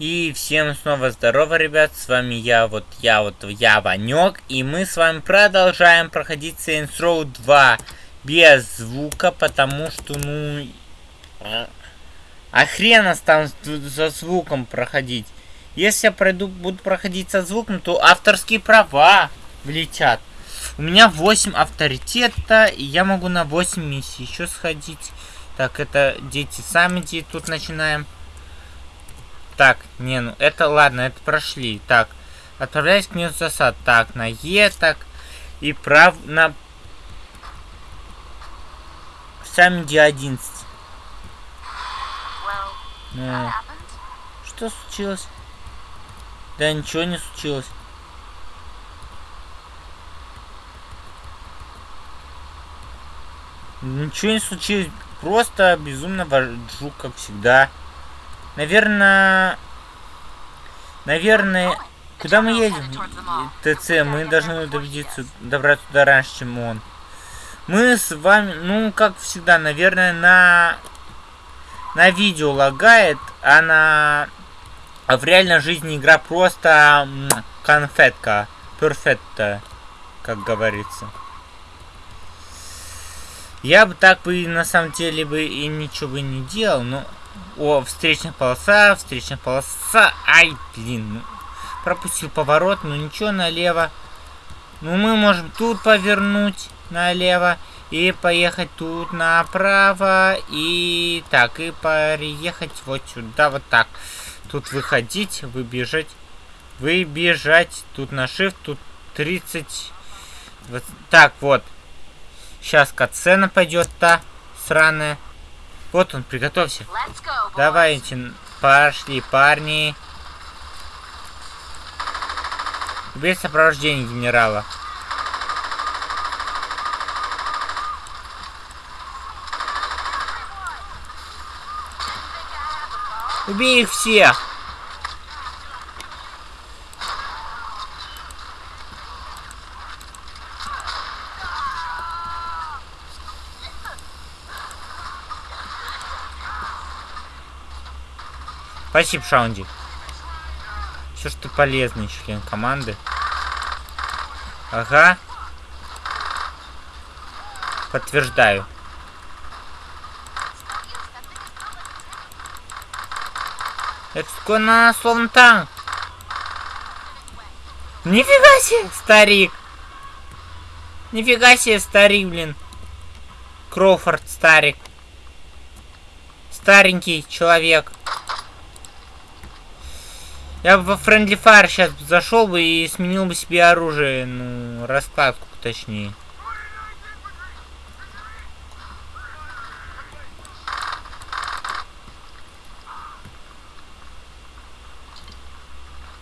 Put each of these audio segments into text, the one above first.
И всем снова здорово, ребят, с вами я, вот я, вот я, Ванек, и мы с вами продолжаем проходить Saints Row 2 без звука, потому что, ну, а хрена там за звуком проходить. Если я пройду, буду проходить со звуком, то авторские права влетят. У меня 8 авторитета, и я могу на 8 миссий еще сходить. Так, это дети сами тут начинаем. Так, не, ну это ладно, это прошли. Так, отправляюсь к месту засад. Так, на Е, так. И прав на... Сами Д11. Ну, что случилось? Да ничего не случилось. Ничего не случилось. Просто безумно вожу, как всегда. Наверное... Наверное... Куда мы едем? ТЦ, мы должны добиться, добраться туда раньше, чем он. Мы с вами, ну, как всегда, наверное, на... На видео лагает, а на... А в реальной жизни игра просто конфетка. Перфетта, как говорится. Я бы так бы на самом деле бы и ничего бы не делал, но о, встречная полоса, встречная полоса. Ай, блин. Ну, пропустил поворот, но ничего, налево. Ну, мы можем тут повернуть налево. И поехать тут направо. И так, и переехать вот сюда, вот так. Тут выходить, выбежать. Выбежать. Тут на shift, тут 30. Вот, так, вот. Сейчас катсцена пойдет-то. Сраная. Вот он, приготовься. Давайте, пошли, парни. Без сопровождения генерала. Убей их всех! Спасибо, Шаунди. Все, что полезный член команды. Ага. Подтверждаю. Это на словно танк. Нифига себе, старик. Нифига себе, старик, блин. Кроуфорд, старик. Старенький человек. Я во Friendly Fire сейчас зашел бы и сменил бы себе оружие, ну, раскладку точнее.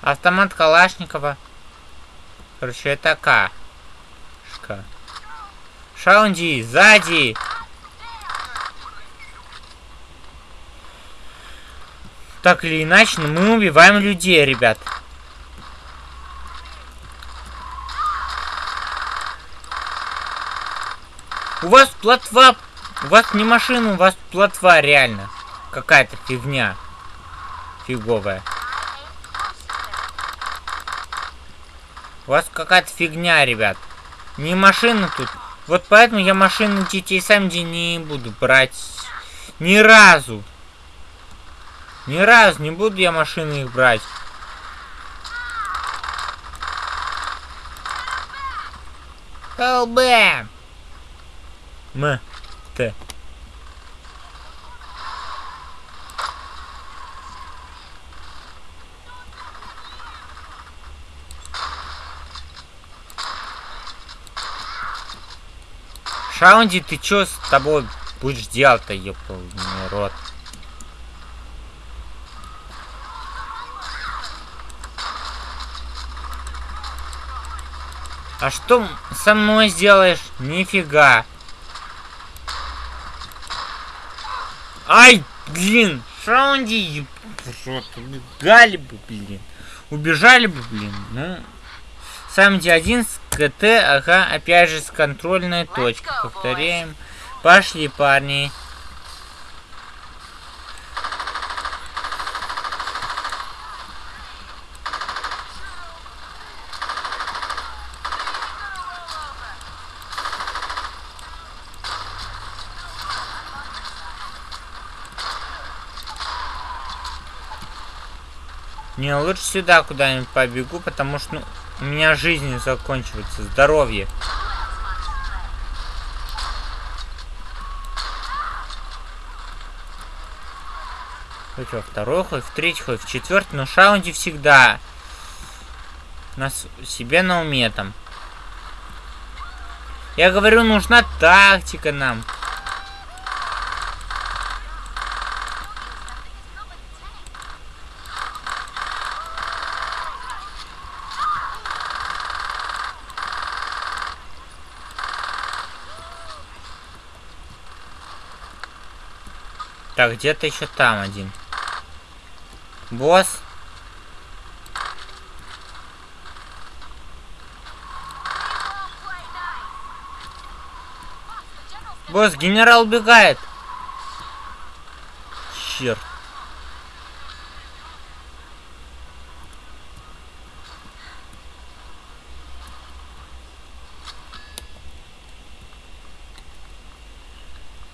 Автомат Калашникова. Короче, это К. Шка. Шаунди, сзади! Так или иначе, но мы убиваем людей, ребят. У вас плотва... У вас не машина, у вас плотва реально. Какая-то фигня. Фиговая. У вас какая-то фигня, ребят. Не машина тут. Вот поэтому я машины детей сам не буду брать. Ни разу. Ни раз не буду я машины их брать. ЛБ. М. Т. Шаунди, ты чё с тобой будешь делать-то, ёпал рот? А что со мной сделаешь? Нифига. Ай, блин, Шаунди, убегали бы, блин. Убежали бы, блин. Ну, сам D1 с КТ, ага, опять же с контрольной точкой. Повторяем. Пошли, парни. Не, лучше сюда куда-нибудь побегу, потому что ну, у меня жизнь закончивается, здоровье. Хоть во второй, хоть в третий, хоть в четвертый, но шаунде всегда. Нас себе на уме там. Я говорю, нужна тактика нам. Так, где-то еще там один. Босс. Босс, генерал убегает. Черт.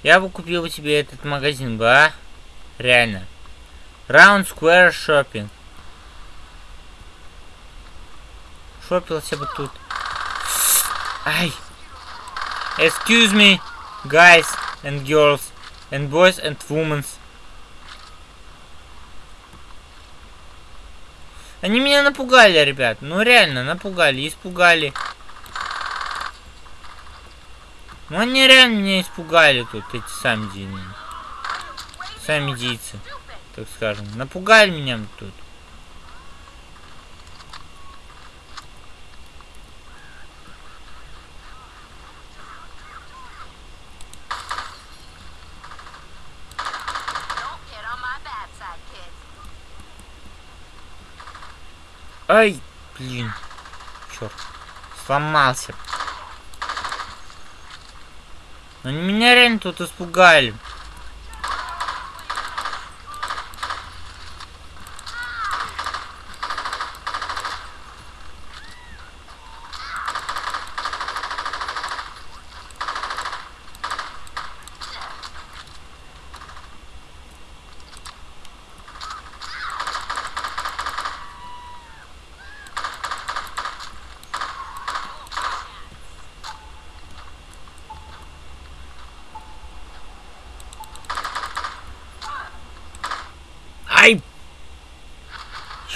Я бы купил тебе этот магазин, бы, а? Реально. Round Square Shopping. Шопился бы тут. Ай. Excuse me, guys and girls, and boys and women. Они меня напугали, ребят. Ну реально, напугали, испугали. Ну они реально меня испугали тут, эти сами дины. Сами дийцы так скажем. Напугали меня тут. Ай, блин. Черт. Сломался. Они меня реально тут испугали.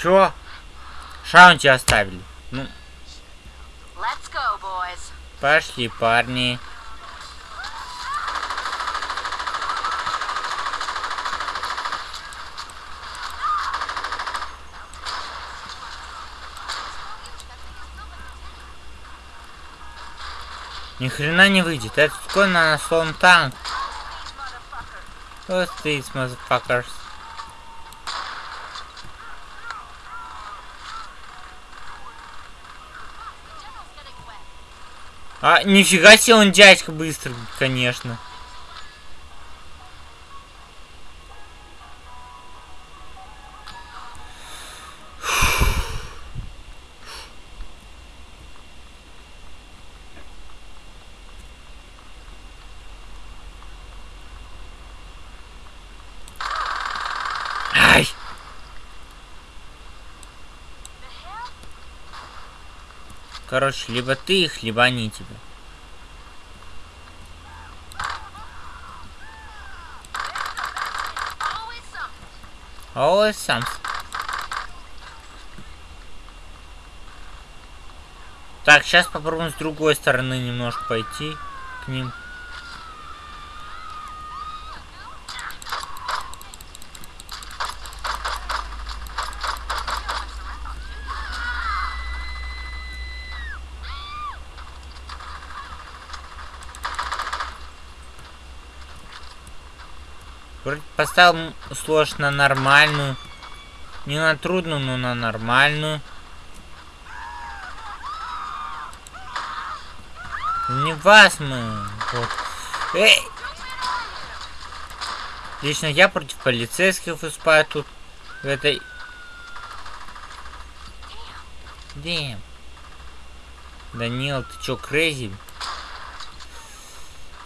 Чё? Шаунти оставили. Ну. Go, Пошли, парни. Ни хрена не выйдет. Это такой на слон танк. What's these motherfuckers? А, нифига себе он дядька быстро, конечно. Короче, либо ты их, либо они тебя. Always something. Так, сейчас попробуем с другой стороны немножко пойти к ним. Поставил сложно на нормальную. Не на трудную, но на нормальную. Не вас мы. Вот. Эй! Лично я против полицейских выступаю тут. В этой... Дэм. Данил, ты чё, крейзи?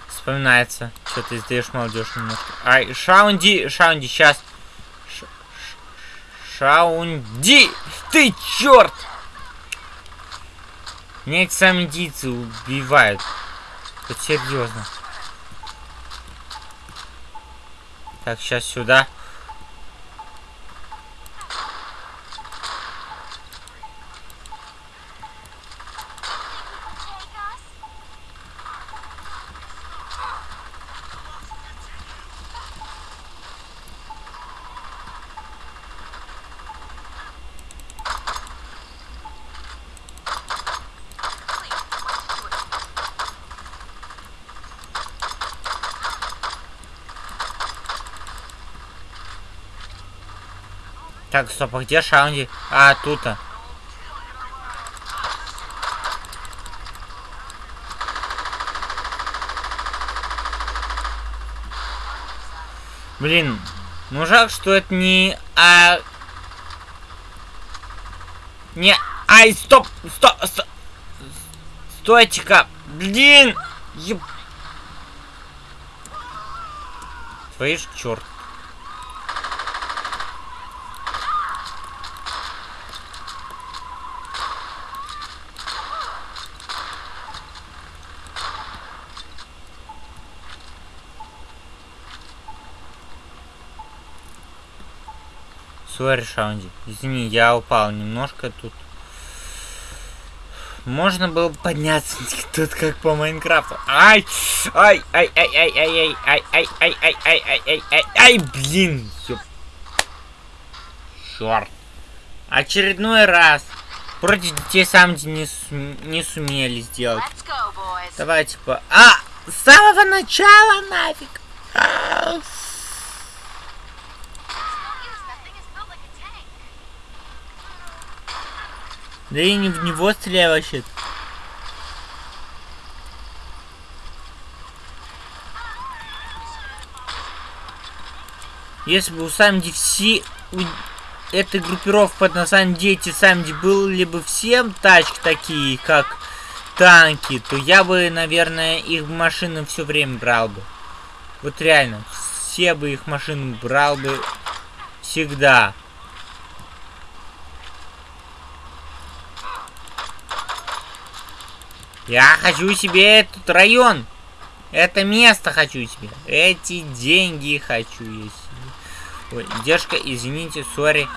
Вспоминается. Что ты издаешь молодежь немножко. Ай, Шаунди, Шаунди, сейчас. Шаунди! Ты черт! Меня эти сами индийцы убивают. Вот серьезно. Так, сейчас сюда. Так, стоп, а где Шаунди? А, тут-то. Блин, ну жалко, что это не... А... Не... Ай, стоп! Стоп! стоп. Стойте-ка! Блин! Еб... Твои ж черт. Сори, Шаунди. Извини, я упал немножко тут. Можно было подняться тут как по Майнкрафту. Ай! Ай! Ай! Ай! Ай! Ай! Ай! Ай! Ай! Ай! Ай! Ай! Ай! Ай! Ай! Блин! Черт. Очередной раз. Против детей Самди не, су не сумели сделать. Давайте по... А! С самого начала нафиг! А! Да и не в него стреляй вообще. Если бы у Самди все... У этой группировки под названием Дети Самди были бы всем тачки такие, как танки, то я бы, наверное, их машины все время брал бы. Вот реально, все бы их машины брал бы всегда. Я хочу себе этот район. Это место хочу себе. Эти деньги хочу я себе. Ой, девушка, извините, сори.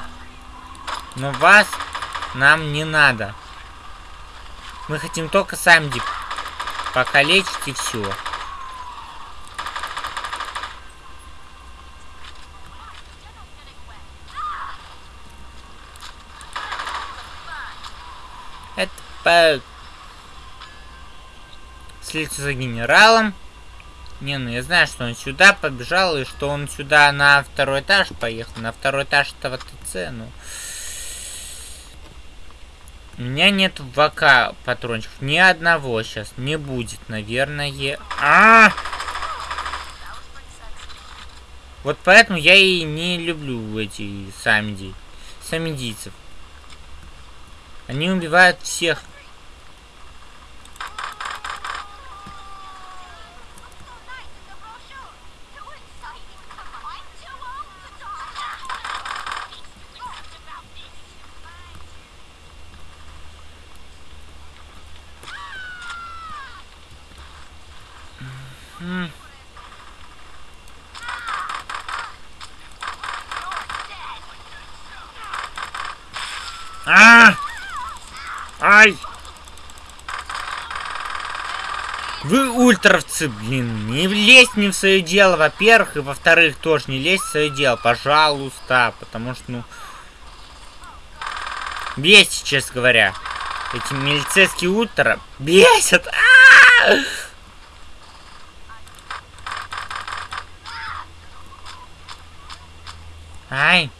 Но вас нам не надо. Мы хотим только Самди покалечить и все. Это слиться за генералом. Не, ну я знаю, что он сюда побежал, и что он сюда на второй этаж поехал. На второй этаж этого ТЦ, ну... У меня нет ВК патрончиков. Ни одного сейчас не будет, наверное. А, -а, Вот поэтому я и не люблю эти самиди. Самидийцев. Они убивают всех. А! Ай! Вы ультровцы, блин, не лезь не в свое дело, во-первых, и во-вторых, тоже не лезь в свое дело, пожалуйста, потому что, ну, бесит, честно говоря. Эти милицейские ультра бесят. А -а -а! Ай!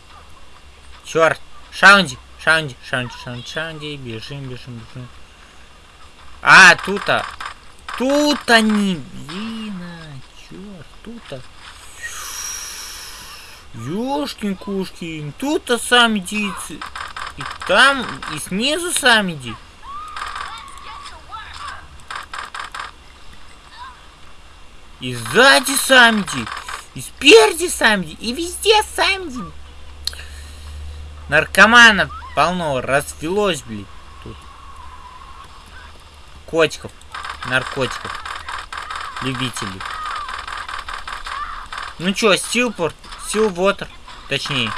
Черт! Шаунди! Шаунди, Шаунди, Шаунди, Шаунди, бежим, бежим, бежим. А, тут-то. Тут они, блин, а, черт, тут-то. Ёшкин-кушкин, тут-то сами дицы. И там, и снизу сами ди. И сзади самди, и спереди самди, и везде самди. Наркоманов полно развелось, блин. Тут. Котиков. Наркотиков. Любителей. Ну чё, Стилпорт, Стилвотер, точнее.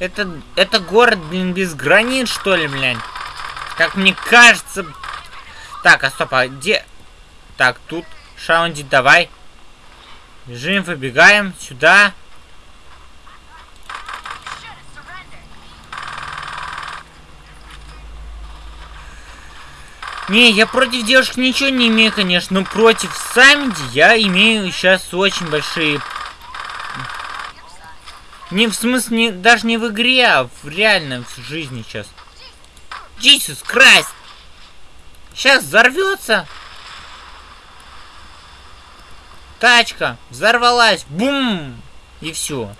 Это, это город, блин, без границ, что ли, блин? Как мне кажется... Так, а стоп, а где... Так, тут, Шаунди, давай. Бежим, выбегаем сюда. Не, я против девушек ничего не имею, конечно, но против Самиди я имею сейчас очень большие... Не в смысле, даже не в игре, а в реальной в жизни сейчас. Джисус Крайст! Сейчас взорвется! Тачка взорвалась! Бум! И все.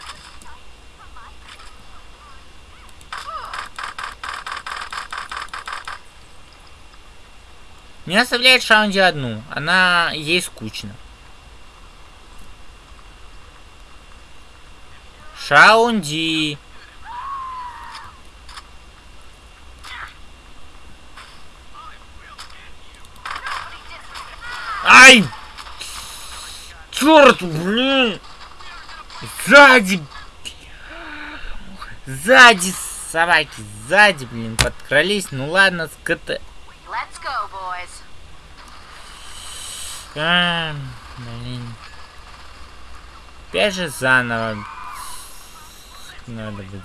Не оставляет Шаунди одну. Она ей скучно. Шаунди. Ай! Черт, блин! Сзади! Сзади, собаки, сзади, блин, подкрались. Ну ладно, скоты. Let's go, boys. А, блин. Опять же заново. Надо будет.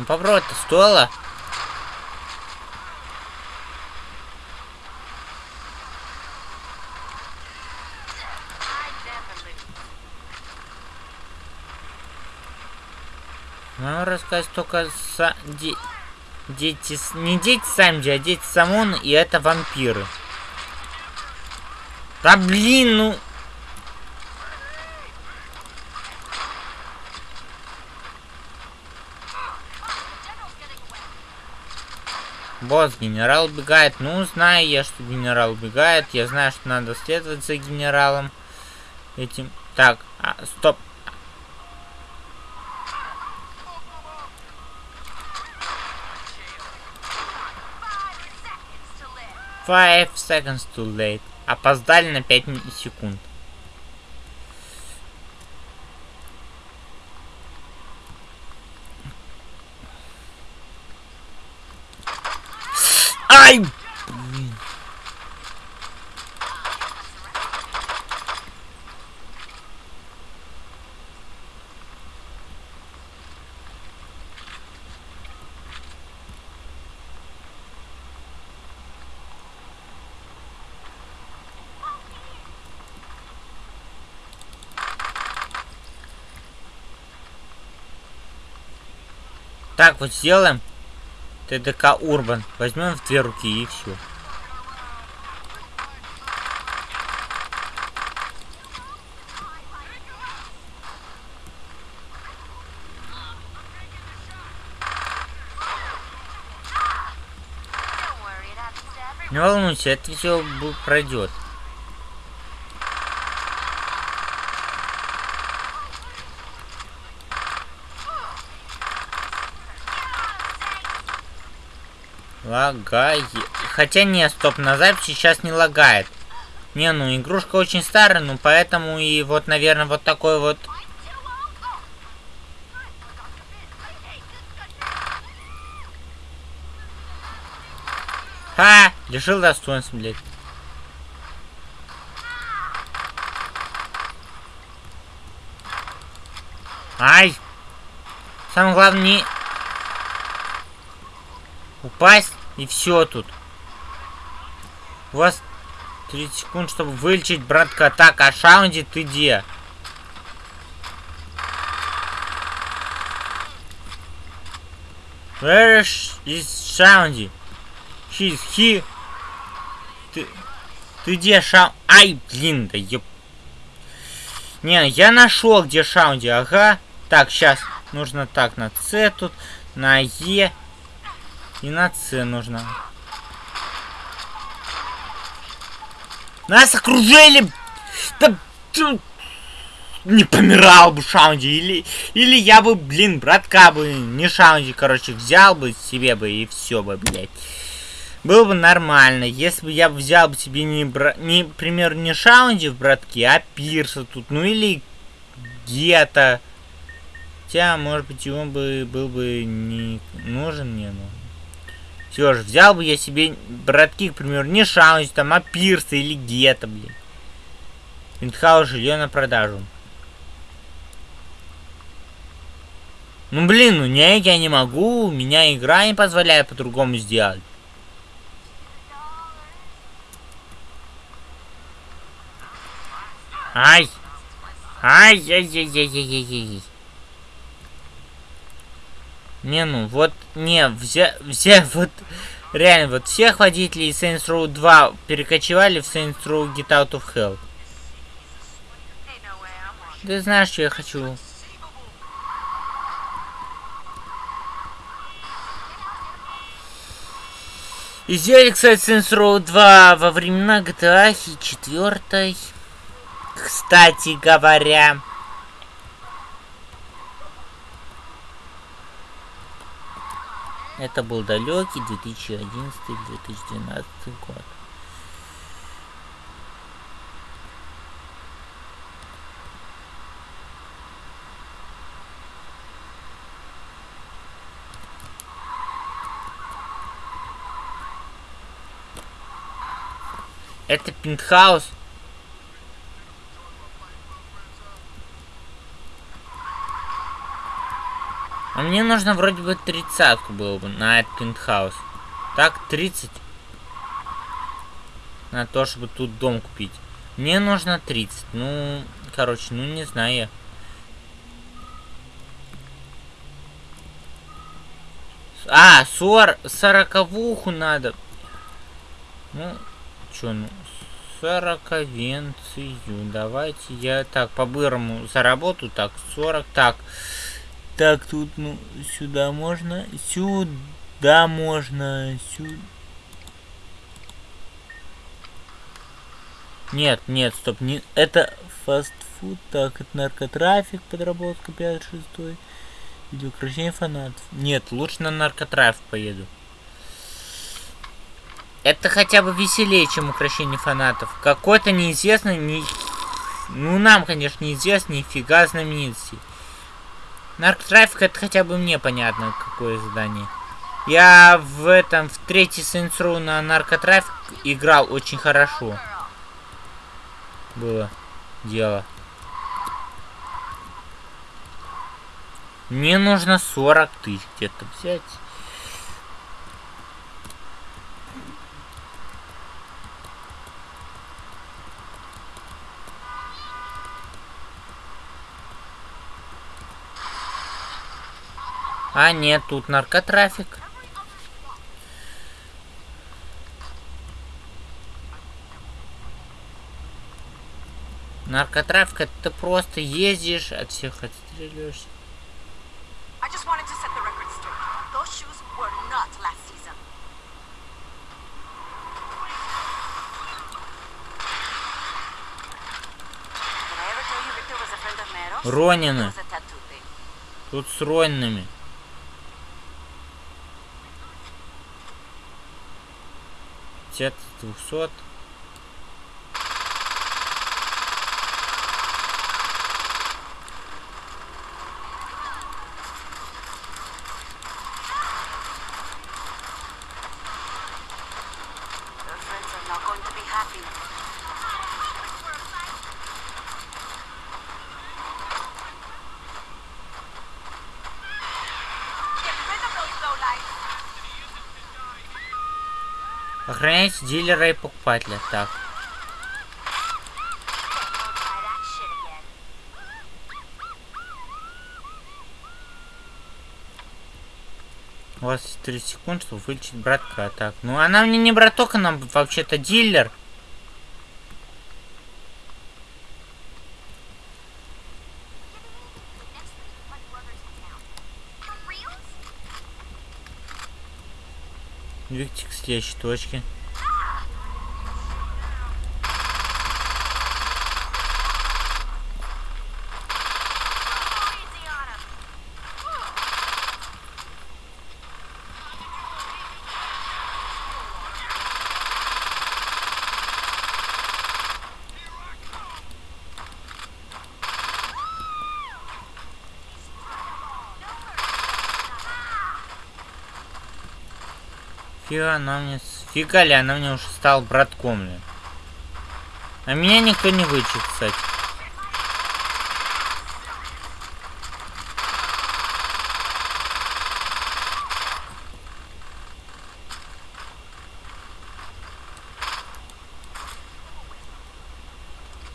Ну попробовать-то стоило. Могу рассказать только с... Де... Дети... Не дети сами, а дети Самон, и это вампиры. Да блин, ну... Босс, генерал убегает. Ну, знаю я, что генерал убегает. Я знаю, что надо следовать за генералом. Этим. Так, а, стоп. Five seconds too late. Опоздали на 5 секунд. Ай! Так, вот сделаем. ТДК Урбан. Возьмем в две руки и все. Не волнуйся, это все пройдет. Лагает. Хотя не, стоп, на записи сейчас не лагает. Не, ну игрушка очень старая, ну поэтому и вот, наверное, вот такой вот... Ха! Лишил достоинства, блядь. Ай! Самое главное не... Упасть. И все тут. У вас 30 секунд, чтобы вылечить братка. Так, а Шаунди ты где? Where is Shaundy? He's he. Ты... Ты где шам... Ай, блин, да ёп... Не, я нашел, где шаунди, ага. Так, сейчас нужно так, на С тут, на Е и на С нужно. Нас окружили! Да, не помирал бы Шаунди, или, или я бы, блин, братка бы, не Шаунди, короче, взял бы себе бы и все бы, блядь. Было бы нормально, если бы я взял бы себе не, бра... не пример, не Шаунди в братке, а Пирса тут, ну или Гета. Хотя, может быть, и он бы был бы не нужен мне, но... Все же, взял бы я себе братки, к примеру, не Шаунди, там, а Пирса или Гета, блин. Виндхаус жилье на продажу. Ну блин, ну не, я не могу, меня игра не позволяет по-другому сделать. Ай! Ай-яй-яй-яй-яй-яй. Не, ну, вот, не, все, все, вот, реально, вот всех водителей Saints Row 2 перекочевали в Saints Row Get Out of Hell. Ты знаешь, что я хочу? И сделали, кстати, Saints Row 2 во времена GTA 4. Кстати говоря. Это был далекий 2011-2012 год. Это пентхаус. А мне нужно вроде бы тридцатку было бы на этот пентхаус. Так, 30. На то, чтобы тут дом купить. Мне нужно 30. Ну, короче, ну не знаю. А, сор, сороковуху надо. Ну, чё, ну, сороковенцию. Давайте я так по-бырому заработаю. Так, 40. Так, так тут, ну, сюда можно. Сюда можно. Сюда. Нет, нет, стоп, не, это фастфуд, так, это наркотрафик, подработка 5-6, или украшение фанатов. Нет, лучше на наркотрафик поеду. Это хотя бы веселее, чем украшение фанатов. Какой-то неизвестный, не... ну нам, конечно, неизвестный, нифига знаменитости. Наркотрафик это хотя бы мне понятно, какое задание. Я в этом, в третий Row на наркотрафик играл очень хорошо. Было дело. Мне нужно 40 тысяч где-то взять. А, нет, тут наркотрафик. Наркотрафик, это ты просто ездишь, от всех отстреливаешься. Ронины. Тут с Ронинами. Пятьдесят, двухсот. Охраняйте дилера и покупателя. Так. У вас есть 30 секунд, чтобы вылечить братка. Так, ну она мне не браток, она вообще-то дилер. Двигайте к следующей точке. Фига она мне... Фига ли она мне уже стала братком ли? А меня никто не вычит, кстати.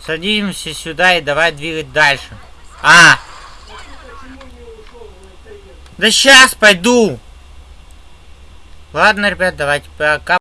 Садимся сюда и давай двигать дальше. А! Да сейчас пойду! Ладно, ребят, давайте пока.